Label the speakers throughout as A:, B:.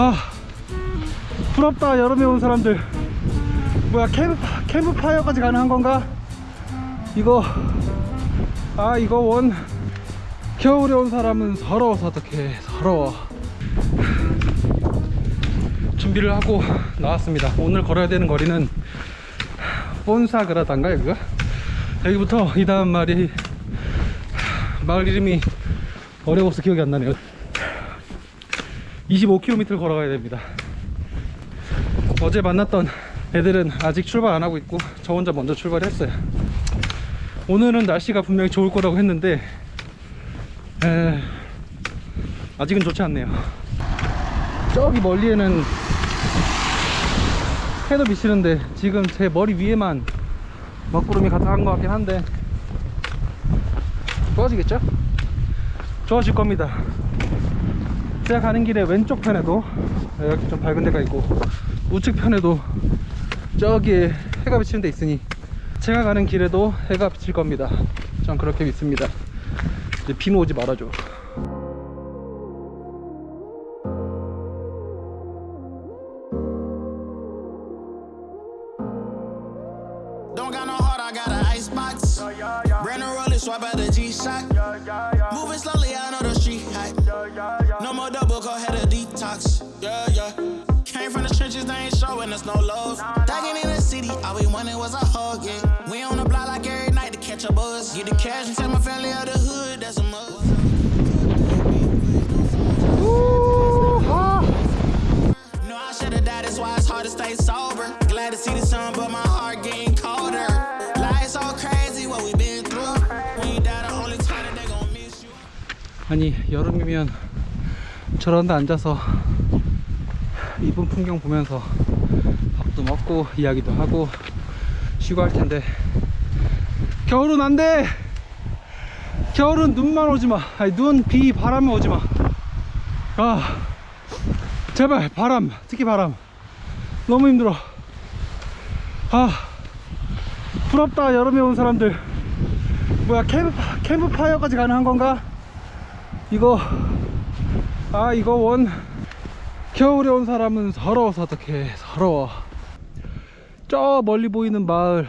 A: 아 부럽다 여름에 온 사람들 뭐야 캠프, 캠프파이어까지 가능한 건가? 이거 아 이거 원 겨울에 온 사람은 서러워서 어떡해 서러워 준비를 하고 나왔습니다 오늘 걸어야 되는 거리는 본사그라단가 여기가? 여기부터 이 다음 말이 마을 이름이 어려워서 기억이 안 나네요 25km 걸어가야 됩니다. 어제 만났던 애들은 아직 출발 안 하고 있고 저 혼자 먼저 출발했어요. 오늘은 날씨가 분명히 좋을 거라고 했는데 에... 아직은 좋지 않네요. 저기 멀리에는 해도 비치는데 지금 제 머리 위에만 먹구름이 가득한 것 같긴 한데 좋아지겠죠? 좋아질 겁니다 제가 가는 길에 왼쪽 편에도 이렇게 좀 밝은 데가 있고 우측 편에도 저기에 해가 비치는 데 있으니 제가 가는 길에도 해가 비칠 겁니다 전 그렇게 믿습니다 이제 비는 오지 말아줘
B: Don't got no heart, I got an icebox. Brand new roller, swipe out the G-Shock. No more double, go ahead and detox. Yeah, yeah. Came from the trenches, they ain't showing us no love. Thugging in the city, all we wanted was a hug, yeah. We on the block like every night to catch a buzz. Get the cash and tell my family of the hood, that's a must. No, I should've died, that's why it's hard to stay sober. Glad to see the sun, but my heart getting colder. Life's so crazy, what we been through. When you die, the only time that they gon' miss you.
A: 아니 여름이면 저런 데 앉아서 이쁜 풍경 보면서 밥도 먹고 이야기도 하고 쉬고 할 텐데 겨울은 안 돼! 겨울은 눈만 오지 마. 아니 눈, 비, 바람만 오지 마. 아 제발 바람, 특히 바람. 너무 힘들어. 아 부럽다 여름에 온 사람들. 뭐야 캠프, 캠프파이어까지 가능한 건가? 이거 아 이거 원 겨울에 온 사람은 서러워서 어떡해. 서러워. 저 멀리 보이는 마을.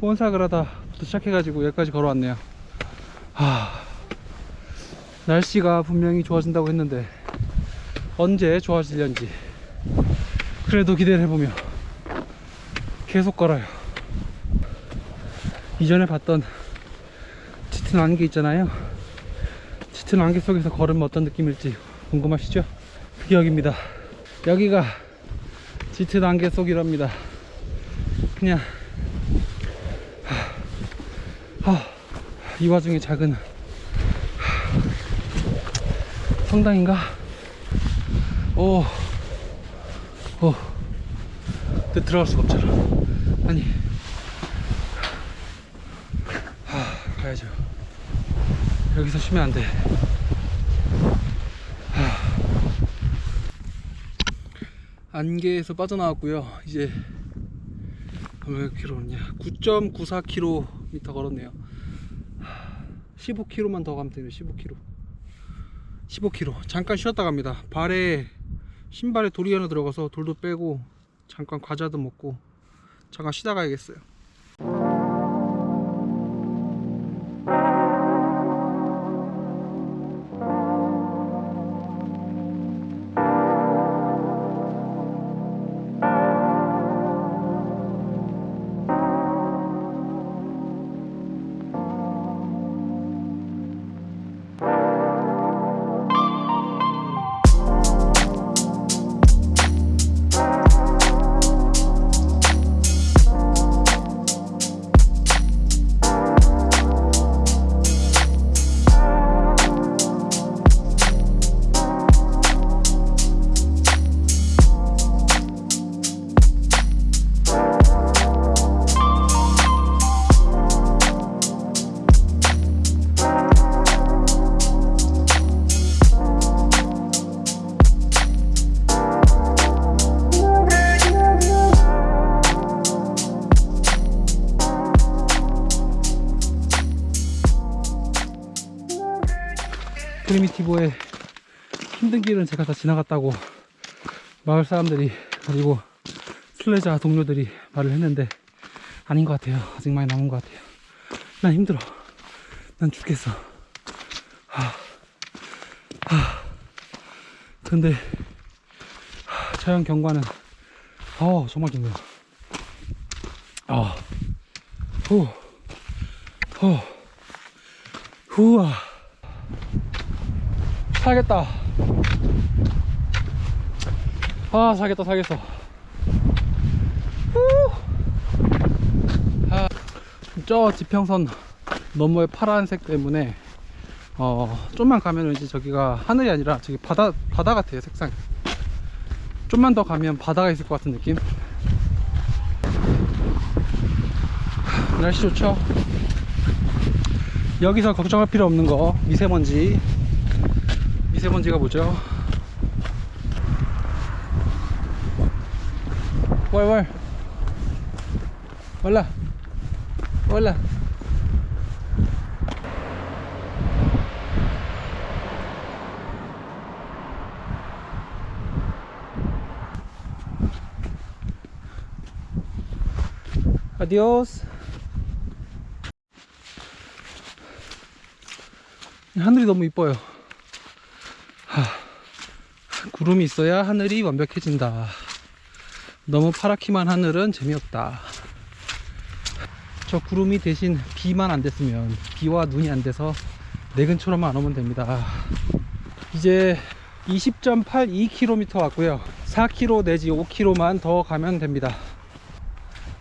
A: 몬사그라다부터 시작해가지고 여기까지 걸어왔네요. 하, 날씨가 분명히 좋아진다고 했는데 언제 좋아질련지 그래도 기대를 해보며 계속 걸어요. 이전에 봤던 짙은 안개 있잖아요 짙은 안개 속에서 걸으면 어떤 느낌일지 궁금하시죠? 그게 여기입니다 여기가 짙은 안개 속이랍니다 그냥 하, 하, 이 와중에 작은 하, 성당인가? 오, 오, 근데 들어갈 수가 없잖아 아니 하, 가야죠 여기서 쉬면 안 돼. 안개에서 빠져나왔고요. 이제 몇 킬로냐? 9.94km 걸었네요. 15km만 더 가면 되네요. 15km. 15km. 잠깐 쉬었다 갑니다. 발에 신발에 돌이 하나 들어가서 돌도 빼고 잠깐 과자도 먹고 잠깐 쉬다 가야겠어요. 프리미티보의 힘든 길은 제가 다 지나갔다고 마을 사람들이 그리고 순례자 동료들이 말을 했는데 아닌 것 같아요. 아직 많이 남은 것 같아요. 난 힘들어. 난 죽겠어. 하, 하. 근데 하, 자연 경관은 아 정말 좋네요. 아, 후, 후, 후아. 살겠다. 아, 살겠다, 살겠어. 후. 아, 저 지평선 너머의 파란색 때문에 어 좀만 가면 이제 저기가 하늘이 아니라 저기 바다 바다 같아요 색상. 좀만 더 가면 바다가 있을 것 같은 느낌. 날씨 좋죠? 여기서 걱정할 필요 없는 거 미세먼지 미세먼지가 뭐죠? 월월 올라. 올라. 아디오스. 하늘이 너무 이뻐요. 하, 구름이 있어야 하늘이 완벽해진다. 너무 파랗기만 하늘은 재미없다. 저 구름이 대신 비만 안 됐으면 비와 눈이 안 돼서 내 근처럼만 안 오면 됩니다. 이제 20.82km 왔고요. 4km 내지 5km만 더 가면 됩니다.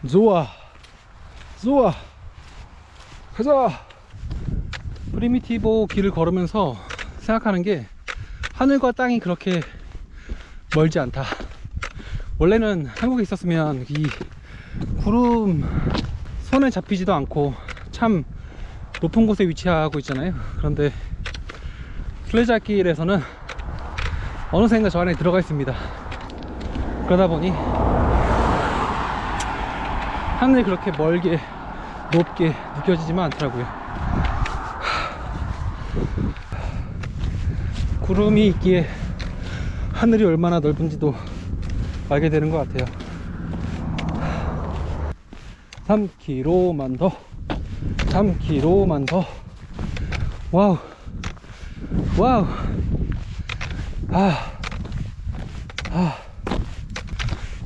A: 좋아. 좋아. 가자. 프리미티보 길을 걸으면서 생각하는 게 하늘과 땅이 그렇게 멀지 않다. 원래는 한국에 있었으면 이 구름 손에 잡히지도 않고 참 높은 곳에 위치하고 있잖아요. 그런데 순례자길에서는 어느샌가 저 안에 들어가 있습니다. 그러다 보니 하늘이 그렇게 멀게 높게 느껴지지만 않더라고요. 구름이 있기에 하늘이 얼마나 넓은지도 알게 되는 것 같아요. 3km만 더. 3km만 더. 와우. 와우. 아, 아.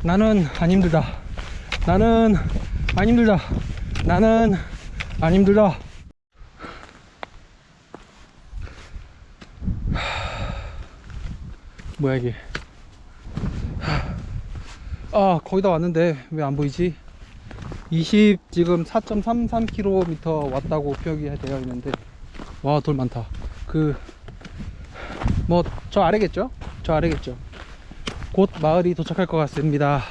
A: 나는 안 힘들다. 나는 안 힘들다. 나는 안 힘들다 뭐야 이게? 아 거의 다 왔는데 왜 안 보이지? 20 지금 4.33km 왔다고 표기 되어 있는데. 와 돌 많다. 그 뭐 저 아래겠죠? 저 아래겠죠? 곧 마을이 도착할 것 같습니다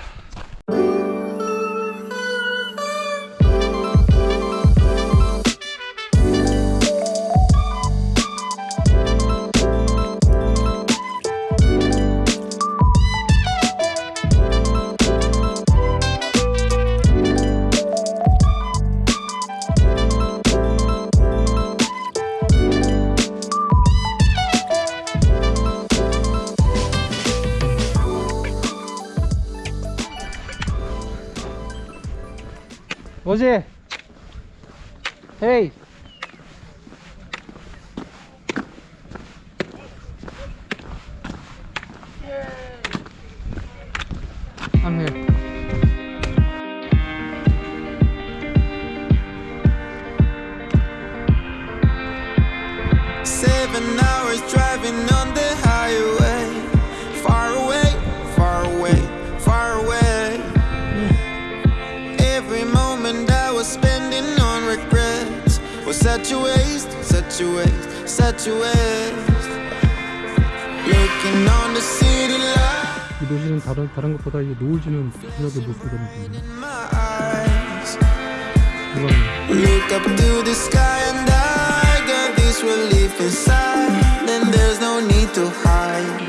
A: 어제
B: regrets was such a waste, such a waste, such a waste. Looking on the city light
A: 이 도시는 다른, 다른 것보다 이 노을 지는 저녁의 모습이거든요.
B: in my eyes.
A: 이건
B: Look up to the sky and I got this relief inside. Then there's no need to hide.